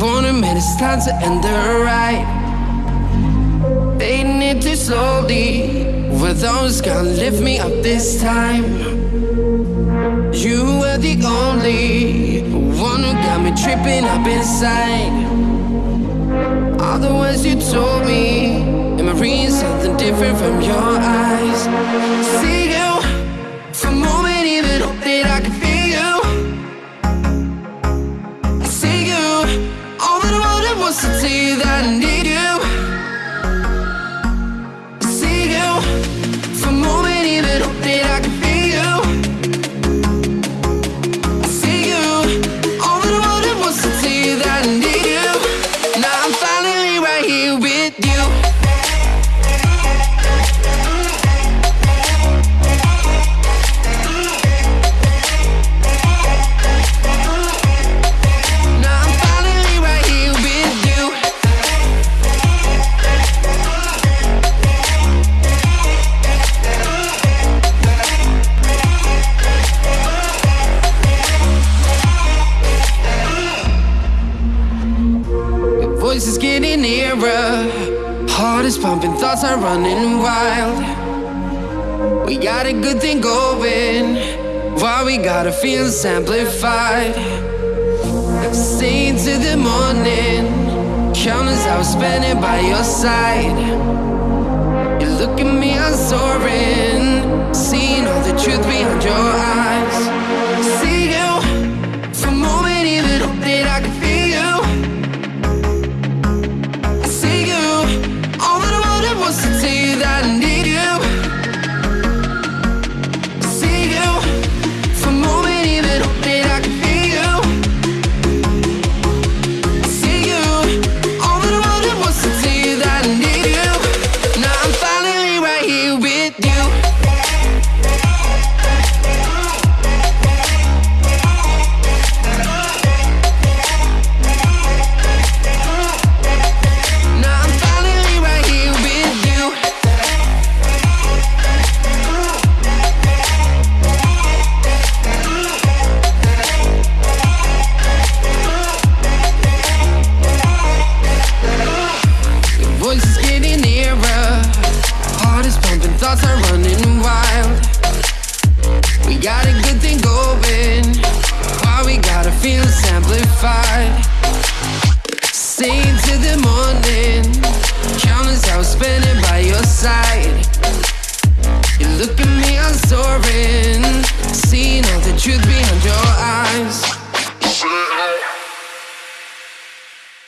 warning me it's time to end the ride. Fading it too slowly. With those gonna lift me up this time. You were the only one who got me tripping up inside. All the words you told me, am I reading something different from your eyes? Voice is getting nearer. Heart is pumping, thoughts are running wild. We got a good thing going. Why we gotta feel amplified? Stay into the morning. Countless hours spending by your side. You look at me, I'm soaring. Seeing all the truth behind your eyes. Amplified? Stay into the morning. Countless hours spending by your side. You look at me, I'm soaring.